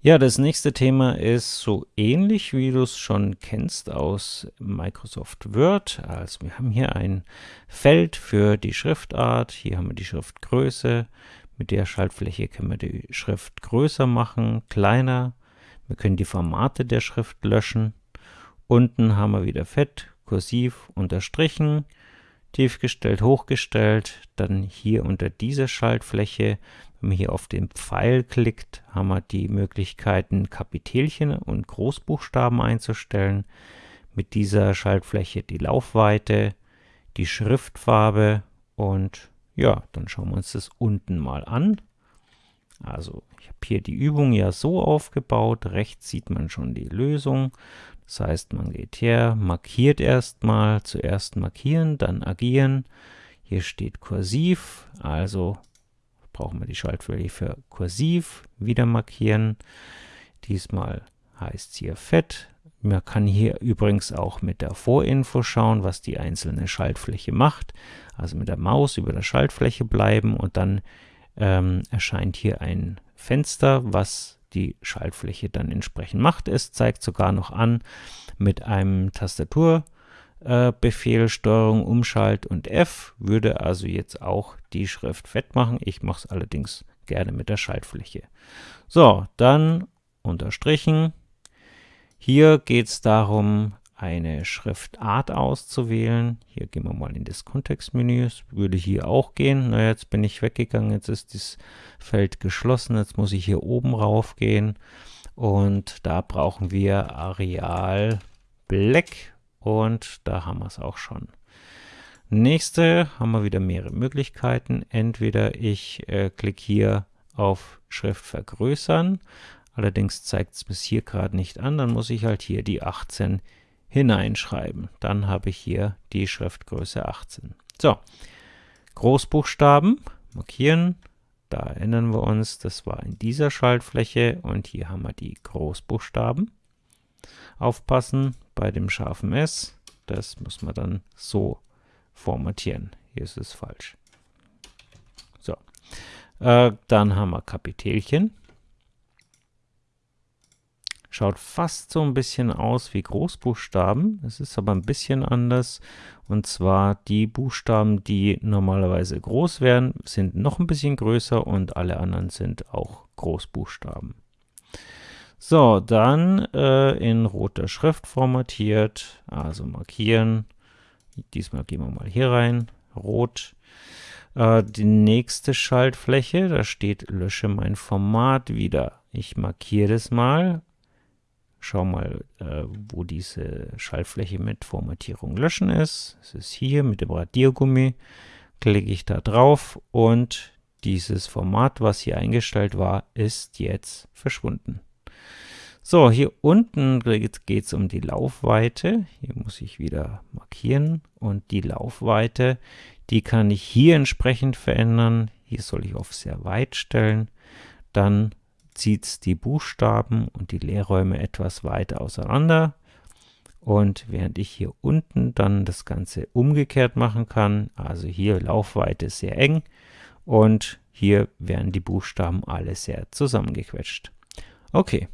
Ja, das nächste Thema ist so ähnlich, wie du es schon kennst aus Microsoft Word. Also wir haben hier ein Feld für die Schriftart, hier haben wir die Schriftgröße. Mit der Schaltfläche können wir die Schrift größer machen, kleiner. Wir können die Formate der Schrift löschen. Unten haben wir wieder Fett, kursiv, unterstrichen, tiefgestellt, hochgestellt. Dann hier unter dieser Schaltfläche wenn man hier auf den Pfeil klickt, haben wir die Möglichkeiten, Kapitelchen und Großbuchstaben einzustellen. Mit dieser Schaltfläche die Laufweite, die Schriftfarbe und ja, dann schauen wir uns das unten mal an. Also ich habe hier die Übung ja so aufgebaut, rechts sieht man schon die Lösung. Das heißt, man geht her, markiert erstmal, zuerst markieren, dann agieren. Hier steht kursiv, also brauchen wir die Schaltfläche für kursiv, wieder markieren. Diesmal heißt es hier fett. Man kann hier übrigens auch mit der Vorinfo schauen, was die einzelne Schaltfläche macht. Also mit der Maus über der Schaltfläche bleiben und dann ähm, erscheint hier ein Fenster, was die Schaltfläche dann entsprechend macht. Es zeigt sogar noch an mit einem Tastatur äh, Steuerung Umschalt und F würde also jetzt auch die Schrift fett machen. Ich mache es allerdings gerne mit der Schaltfläche. So, dann unterstrichen. Hier geht es darum, eine Schriftart auszuwählen. Hier gehen wir mal in das Kontextmenü. Es würde hier auch gehen. Na, jetzt bin ich weggegangen. Jetzt ist das Feld geschlossen. Jetzt muss ich hier oben rauf gehen. Und da brauchen wir Areal Black und da haben wir es auch schon. Nächste haben wir wieder mehrere Möglichkeiten. Entweder ich äh, klicke hier auf Schrift vergrößern, allerdings zeigt es bis hier gerade nicht an, dann muss ich halt hier die 18 hineinschreiben. Dann habe ich hier die Schriftgröße 18. So, Großbuchstaben markieren. Da erinnern wir uns, das war in dieser Schaltfläche und hier haben wir die Großbuchstaben. Aufpassen bei dem scharfen S, das muss man dann so formatieren. Hier ist es falsch. So, äh, dann haben wir Kapitelchen. Schaut fast so ein bisschen aus wie Großbuchstaben. Es ist aber ein bisschen anders. Und zwar die Buchstaben, die normalerweise groß wären, sind noch ein bisschen größer und alle anderen sind auch Großbuchstaben. So, dann äh, in roter Schrift formatiert, also markieren. Diesmal gehen wir mal hier rein, rot. Äh, die nächste Schaltfläche, da steht lösche mein Format wieder. Ich markiere das mal. Schau mal, äh, wo diese Schaltfläche mit Formatierung löschen ist. Es ist hier mit dem Radiergummi. Klicke ich da drauf und dieses Format, was hier eingestellt war, ist jetzt verschwunden. So, hier unten geht es um die Laufweite. Hier muss ich wieder markieren. Und die Laufweite, die kann ich hier entsprechend verändern. Hier soll ich auf sehr weit stellen. Dann zieht die Buchstaben und die Leerräume etwas weiter auseinander. Und während ich hier unten dann das Ganze umgekehrt machen kann, also hier Laufweite sehr eng und hier werden die Buchstaben alle sehr zusammengequetscht. Okay,